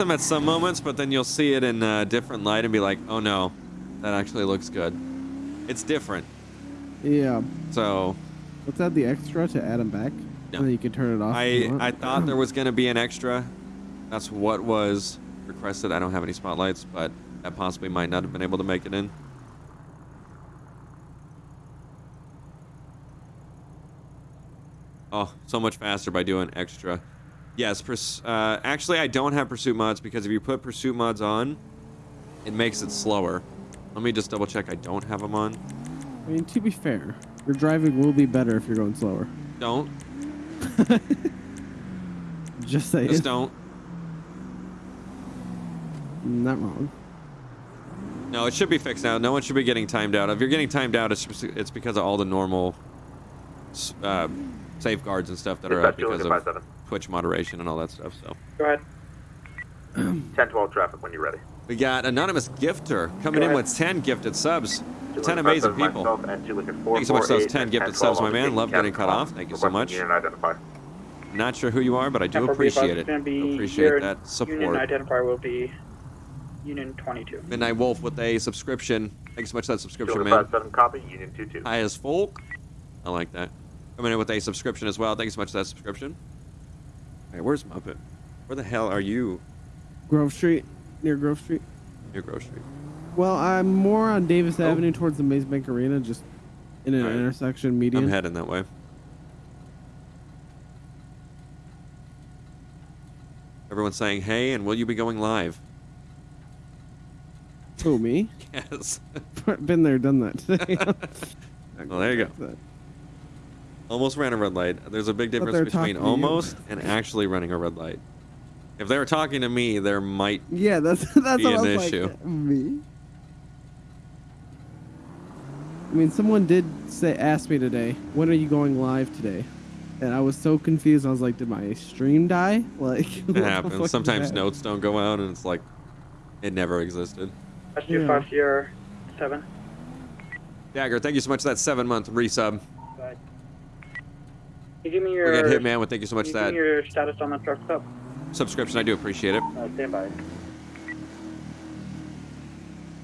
them at some moments, but then you'll see it in a different light and be like, oh no, that actually looks good. It's different. Yeah. So Let's add the extra to add them back. No. And then you can turn it off. I. I thought there was gonna be an extra. That's what was requested. I don't have any spotlights, but that possibly might not have been able to make it in. Oh, so much faster by doing extra. Yes, purs- uh, actually, I don't have pursuit mods because if you put pursuit mods on, it makes it slower. Let me just double check I don't have them on. I mean, to be fair, your driving will be better if you're going slower. Don't. Just saying. Just don't. Not wrong. No, it should be fixed now. No one should be getting timed out. If you're getting timed out, it's just- it's because of all the normal uh, safeguards and stuff that are up Dispatch because 257. of Twitch moderation and all that stuff. So Go ahead. 1012 traffic when you're ready. we got anonymous gifter coming in with 10 gifted subs. 10 amazing people. myself and two Lincoln Thank you so much for those 10 gifted 1012 subs, my man. Love getting cut off. Thank you so much. Not sure who you are, but I do 1045 appreciate it. gonna be Appreciate that that Union identifier will be Union 22. Midnight Wolf with a subscription. Thanks so much for that subscription, man. 257 copy, Union 22. High as folk. I like that. Coming in with a subscription as well. Thank you so much for that subscription. Hey, where's Muppet? Where the hell are you? Grove Street, near Grove Street. Near Grove Street. Well, I'm more on Davis Oh. Avenue towards the Maze Bank Arena, just in an Alright. intersection median. I'm heading that way. Everyone's saying, hey, and will you be going live? Who, me? Yes. Been there, done that today. well, there you go. Almost ran a red light. There's a big difference between talking to you. almost and actually running a red light. If they were talking to me, there might. Yeah, that's that's Be what I an issue. like. Me. I mean, someone did say ask me today, when are you going live today? And I was so confused. I was like, did my stream die? Like, It happens. Sometimes that? notes don't go out, and it's like it never existed. That's Yeah. 25 Sierra 7. Dagger, thank you so much for that seven month resub. You give me your. We got Hitman with thank you so much you that give me your status on the truck stop? subscription. I do appreciate it. Uh, stand by.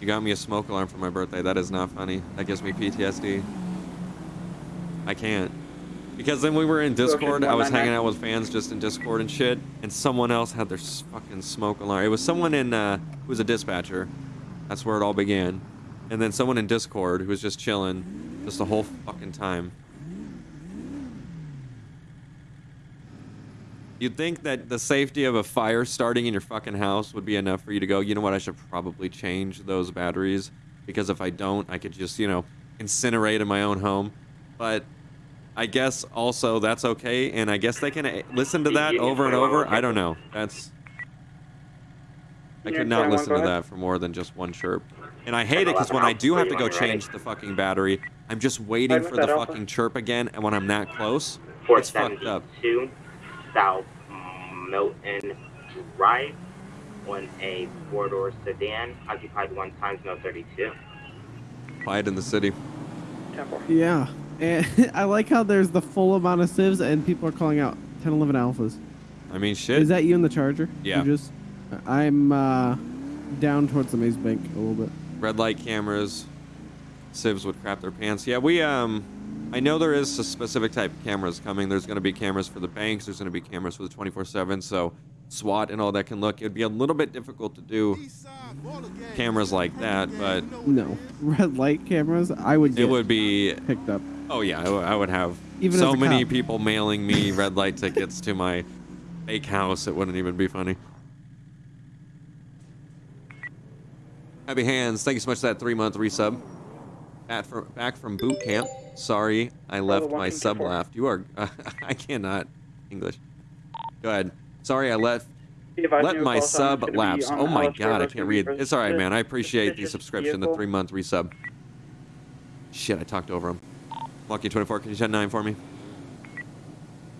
You got me a smoke alarm for my birthday. That is not funny. That gives me PTSD. I can't. Because then we were in Discord. I was hanging out with fans just in Discord and shit, and someone else had their fucking smoke alarm. It was someone in uh, who was a dispatcher. That's where it all began. And then someone in Discord who was just chilling, just the whole fucking time. You'd think that the safety of a fire starting in your fucking house would be enough for you to go, you know what, I should probably change those batteries because if I don't, I could just, you know, incinerate in my own home. But I guess also that's okay, and I guess they can uh, listen to that over and over. I don't know. That's. I could not listen to that for more than just one chirp. And I hate it because when I do have to go change the fucking battery, I'm just waiting for the fucking chirp again, and when I'm that close, it's fucked up. 472 South Milton Drive on a four-door sedan, occupied one times no 32. Quiet in the city. 10 4. Yeah, and I like how there's the full amount of civs and people are calling out 10, 11 alphas. I mean, shit. Is that you in the charger? Yeah. You just, I'm uh, down towards the maze bank a little bit. red light cameras civs would crap their pants yeah we um i know there is a specific type of cameras coming. There's going to be cameras for the banks. There's going to be cameras for the 24-7 so swat and all that can look. It'd be a little bit difficult to do cameras like that but No, red light cameras. I would it would be picked up. oh yeah. I would have Even so many cop. people mailing me red light tickets to my fake house it wouldn't even be funny. Happy hands. Thank you so much for that three month resub Back from, back from boot camp. Sorry, I left my sub left. You are. I cannot English. Go ahead. Sorry, I left. Let my call sign is sub lapse. Oh my god, I can't read. It's all right, man. I appreciate the subscription, the three month resub. Shit, I talked over him. Lucky 24, can you send nine for me?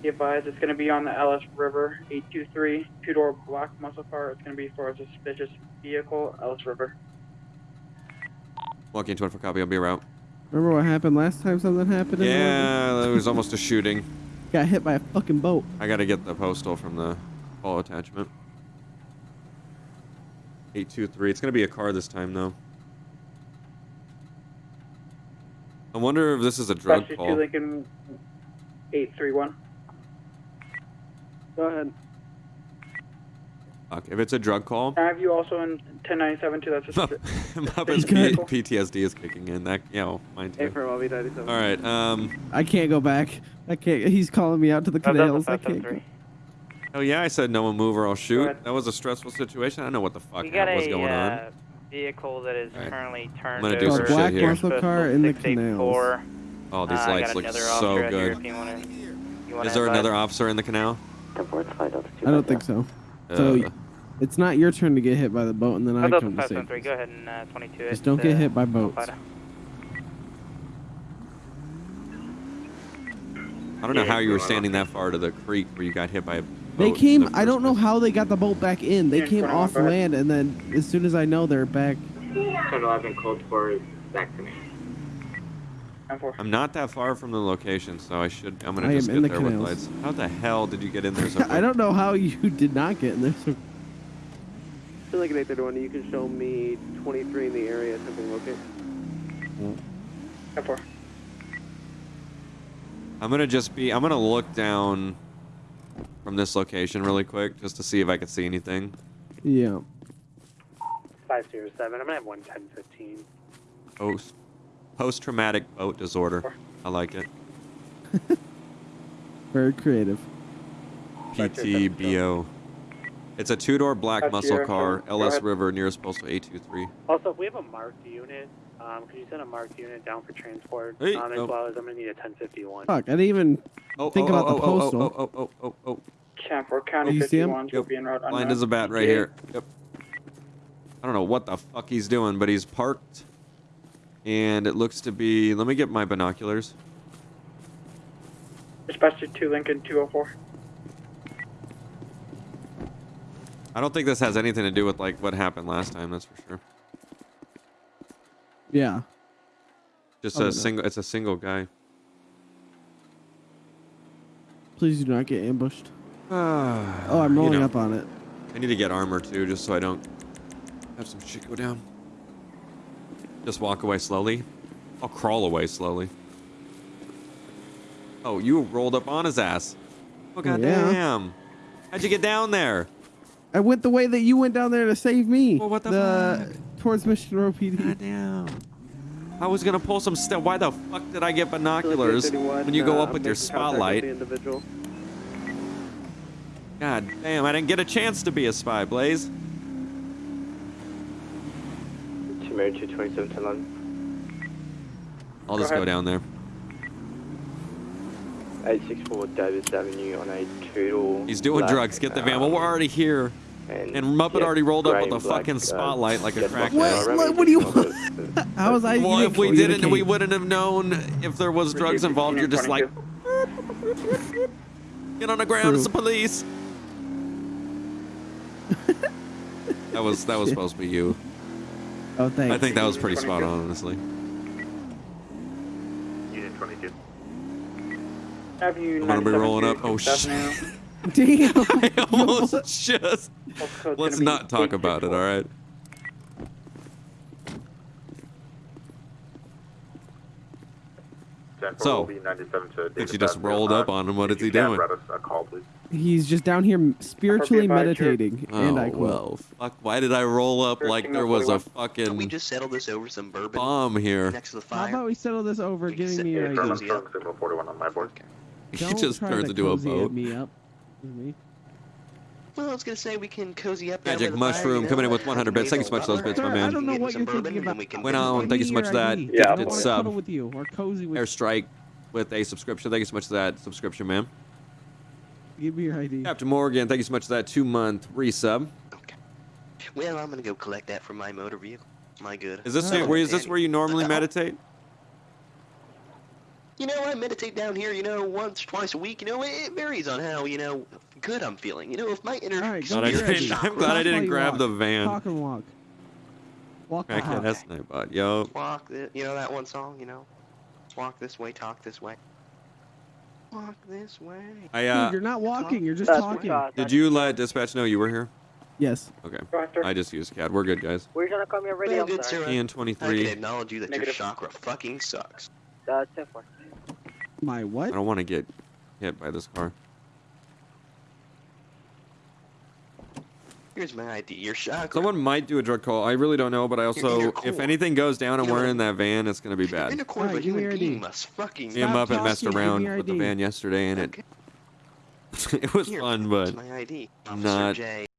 Be advised, it's going to be on the LS River, 823, two-door black muscle car. It's going to be for a suspicious vehicle, LS River. Lucky 24 copy. I'll be around. Remember what happened last time something happened? in the morning? Yeah, there was almost a shooting. Got hit by a fucking boat. I gotta get the postal from the call attachment. 823. It's gonna be a car this time though. I wonder if this is a drug Dispatch call. two Lincoln 831. Go ahead. Fuck, if it's a drug call, I have you also in 1097 too. That's just Muppet's P- PTSD is kicking in. That yeah, well, mine too. All All right. Um. I can't go back. I can't. He's calling me out to the canals. I can't. Go. Oh yeah, I said no one move or I'll shoot. That was a stressful situation. I don't know what the fuck got was a going on. uh, vehicle that is Alright. currently turned I'm gonna do over. some shit black here. muscle car in the 684. Oh, these Uh, lights look so officer here good. wanna- Is there another officer in the canal? I don't think so. So Uh, it's not your turn to get hit by the boat, and then I come to save. 573, go ahead and uh, 22 Just don't get uh, hit by boats. I don't know Yeah, how you were standing that far to the creek where you got hit by a They boat in came. the I don't know how they got the boat back in. They Yeah, came off land, and then as soon as I know they're back. 1011 code for back to me. 10-4. I'm not that far from the location, so I should. I'm gonna I am just in get the there with lights. How the hell did you get in there so quick? I don't know how you did not get in there. So Still like an 831, you can show me 23 in the area, something locate. 10-4. I'm gonna just be. I'm gonna look down from this location really quick just to see if I can see anything. yeah. 507, I'm gonna have 11015. Post post traumatic boat disorder. I like it. Very creative. PTBO. It's a two door black That's muscle your- car. go LS ahead. River nearest postal 823. Also, if we have a marked unit, um, could you send a marked unit down for transport? Hey, um, as oh. well as I'm gonna need a 1051. Fuck. I didn't even. Oh, Think oh, about oh, the oh, postal. Oh, oh, oh, oh, oh, oh. 10-4. County You see him? 51 will Yep. be route Blind as a bat right here. Yep. I don't know what the fuck he's doing, but he's parked. And it looks to be. Let me get my binoculars. Dispatch to 2 Lincoln 204. I don't think this has anything to do with like what happened last time. That's for sure. Yeah. Just Probably a single. It's a single guy. Please do not get ambushed. oh, Oh, I'm rolling up on it. I need to get armor too, just so I don't have some shit go down. Just walk away slowly. I'll crawl away slowly. Oh, you rolled up on his ass. Oh Yeah. goddamn! How'd you get down there? I went the way that you went down there to save me. Well, what the towards Mission Row PD. Goddamn! I was gonna pull some stuff. Why the fuck did I get binoculars when you go uh, up with your making with spotlight? the. God damn! I didn't get a chance to be a spy, Blaze. Chimera 227 10 London. I'll Go just go down there. 864 Davis Avenue on a two He's doing black, drugs. Get the van. Um, well, we're already here. And Muppet already rolled up with a fucking uh, spotlight like a crackhead. What? What- what do you want? How was I? Well, if we didn't didn't, we wouldn't have known if there was drugs involved. You're just like, get on the ground, it's the police. that was that was supposed to be you. Oh, thanks. I think that was pretty spot on, honestly. Unit 22. Have you I'm gonna be rolling up. Oh, 6th shit. Damn. I almost just. Let's not talk about it. All right. So, will be 97 to Since Davis you just Avenue. rolled Uh, up on him, what is he doing? a call, please. He's just down here spiritually advised, you're- meditating, and I Oh quote. well, fuck! Why did I roll up like there oh was a forty-one. Can we fucking just settle this over some bourbon bomb here? next to the How about we settle this over We can giving sit me there your and ID? Affirm, cozy up. affirm, signal 41 on my board. He just try turns to into a boat. me up. me. Well, I was gonna say we can cozy up. Magic by the fire, mushroom you coming in with 100 bits. Thank you so much for those bits, my man. I don't know what you're thinking about. we Went on. Thank you so much for that. Yeah, I I'll don't want It's to um, with you or cozy with airstrike with a subscription. Thank you so much for that subscription, man. Give me your ID. Captain Morgan, thank you so much for that two month resub. Okay. Well, I'm gonna go collect that from my motor vehicle. My good. Is this Oh, where is this where you normally Uh, meditate? You know, I meditate down here. You know, once, twice a week. You know, it, it varies on how you know good I'm feeling. You know, if my inner All right, Glad I Get ready. didn't- I'm glad I didn't grab walk. the van. Talk and walk. Walk the can't that's Nightbot. Yo. walk, the, you know that one song. You know, walk this way, talk this way. Walk this way. I Dude, uh you're not walking. You're just talking. what- did you let dispatch know you were here? Yes. Okay. Roger. I just used CAD. We're good, guys. We're gonna call me already? Well, I'm good, sorry. sir. Ian I can acknowledge you that Negative. your chakra fucking sucks. Uh, 10 4. My what? I don't want to get hit by this car. Here's my ID. Your chakra. Someone might do a drug call. I really don't know, but I also, in if anything goes down and You we're in that van, it's gonna be You're in bad. the core of a Alright, give me human being must fucking. Me and Muppet messed talking, give me around your with the van yesterday, and Okay. it it was Here, fun, but my ID. Officer not J.